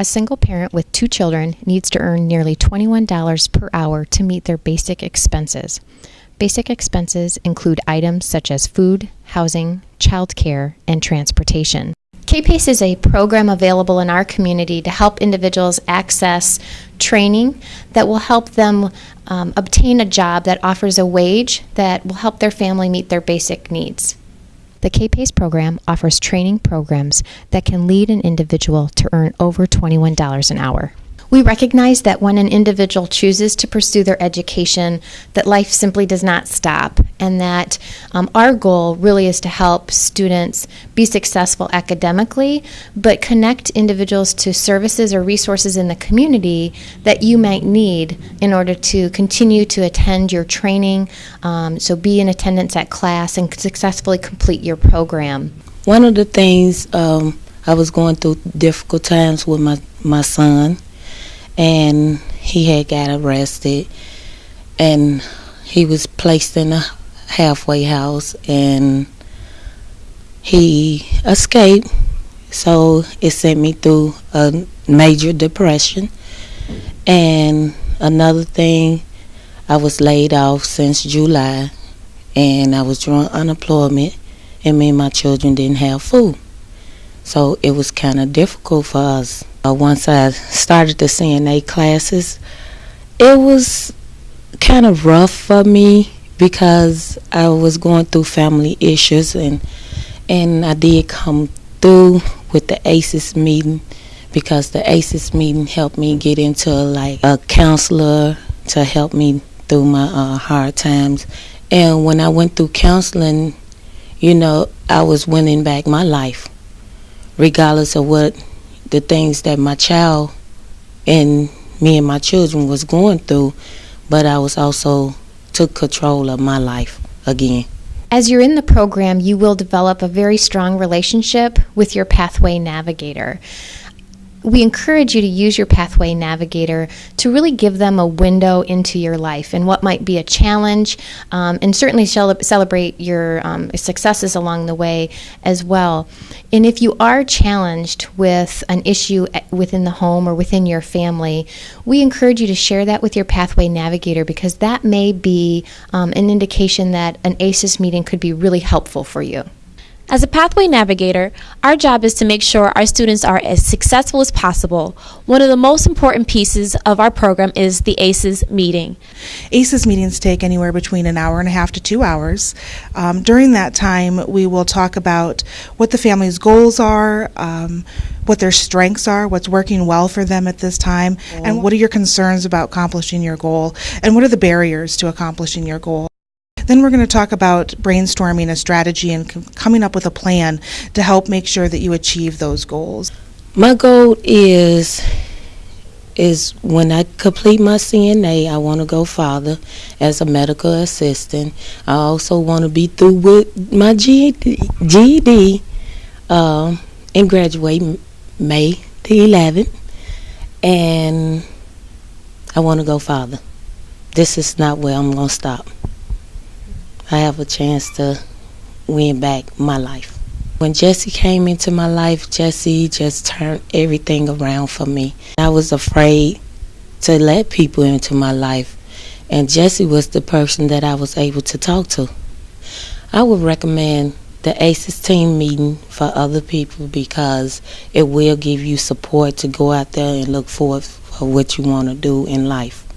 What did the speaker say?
A single parent with two children needs to earn nearly $21 per hour to meet their basic expenses. Basic expenses include items such as food, housing, childcare, and transportation. KPACE is a program available in our community to help individuals access training that will help them um, obtain a job that offers a wage that will help their family meet their basic needs. The KPACE program offers training programs that can lead an individual to earn over $21 an hour. We recognize that when an individual chooses to pursue their education, that life simply does not stop, and that um, our goal really is to help students be successful academically, but connect individuals to services or resources in the community that you might need in order to continue to attend your training, um, so be in attendance at class and successfully complete your program. One of the things um, I was going through difficult times with my, my son and he had got arrested and he was placed in a halfway house and he escaped. So it sent me through a major depression. And another thing I was laid off since July and I was drawing unemployment and me and my children didn't have food so it was kind of difficult for us uh, once I started the CNA classes, it was kind of rough for me because I was going through family issues and and I did come through with the ACEs meeting because the ACEs meeting helped me get into like a counselor to help me through my uh, hard times. And when I went through counseling, you know, I was winning back my life, regardless of what the things that my child and me and my children was going through, but I was also took control of my life again. As you're in the program, you will develop a very strong relationship with your pathway navigator we encourage you to use your pathway navigator to really give them a window into your life and what might be a challenge um, and certainly celebrate your um, successes along the way as well. And if you are challenged with an issue within the home or within your family we encourage you to share that with your pathway navigator because that may be um, an indication that an aces meeting could be really helpful for you as a pathway navigator, our job is to make sure our students are as successful as possible. One of the most important pieces of our program is the ACES meeting. ACES meetings take anywhere between an hour and a half to two hours. Um, during that time, we will talk about what the family's goals are. Um, what their strengths are, what's working well for them at this time, and what are your concerns about accomplishing your goal, and what are the barriers to accomplishing your goal. Then we're going to talk about brainstorming a strategy and coming up with a plan to help make sure that you achieve those goals. My goal is is when I complete my CNA, I want to go farther as a medical assistant. I also want to be through with my GED, GED um, and graduate May the 11th. And I want to go farther. This is not where I'm going to stop. I have a chance to win back my life. When Jesse came into my life, Jesse just turned everything around for me. I was afraid to let people into my life, and Jesse was the person that I was able to talk to. I would recommend the ACES team meeting for other people because it will give you support to go out there and look forward for what you want to do in life.